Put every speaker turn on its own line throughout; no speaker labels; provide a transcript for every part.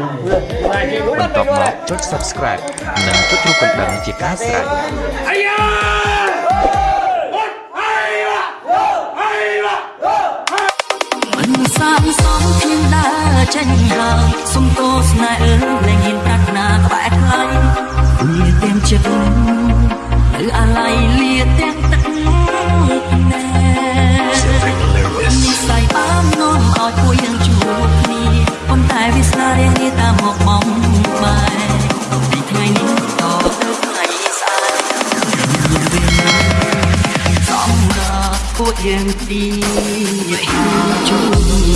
បន្ទាប់មកចុច Subscribe និងចុចរូបកណ្ដឹងជាការស្រេច
មិនសាមសំខ្ញុំដើរចេញហើយសុំទោសណែអើលែងហ៊ានប្រាថ្នាក្បែរថ្លៃលា រាប់ពួកយើងទីជួប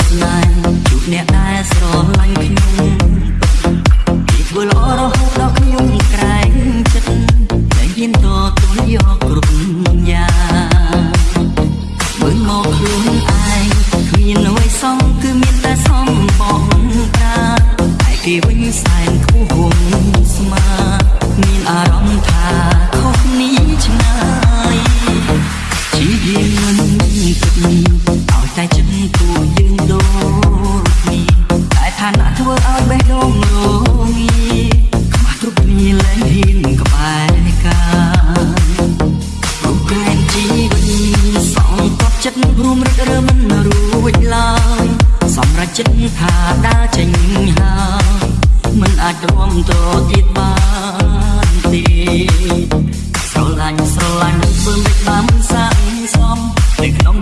ស្នេហ៍ជួបអ្នកដែលស្រឡាញ់ខ្ញុំពីធ្វើល្អរហូតដល់ខ្ញុំក្រែងចិត្តតែហ៊ានតទល់យកគ្រប់យ៉ាងមើលមកខ្លួនឯងគ្មានអ្វីសំគឺមានតែសំបងប្រាតែគេវិញសែនខ្ពស់ហួងស្មា ចិត្តថាដើរចេញហើយមិនអាចទ្រាំទ្រទៀតបានទេស្រឡាញ់ស្រឡាញ់ធ្វើមិនបានមិនសាកសមនៅក្នុង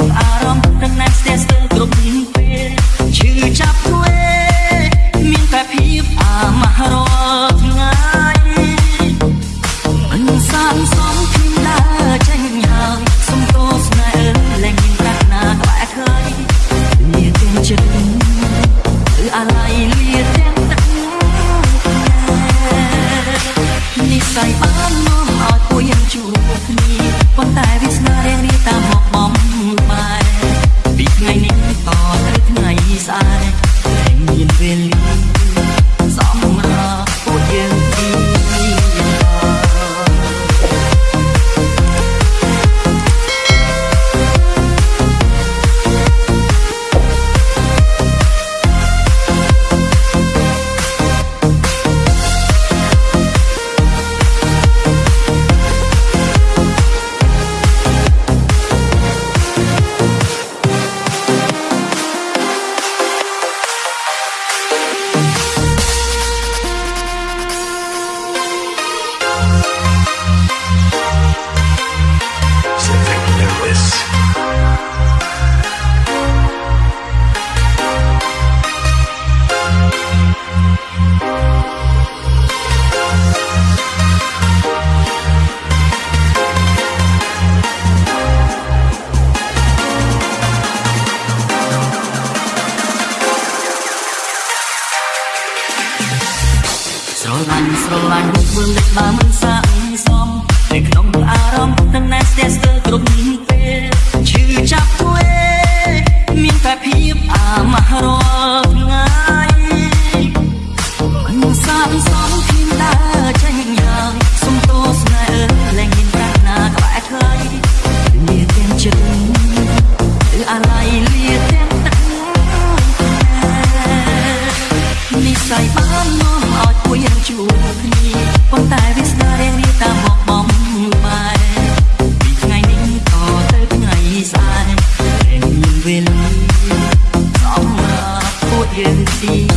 ប៉ុន្តែវាស្នារានេះតាមមកបំបែពីថ្ងៃនេះតទៅថ្ងៃស្អែកតែមានវេលា ស្រឡាញ់ធ្វើមិនបានមិនសា តែមានវេលាសម្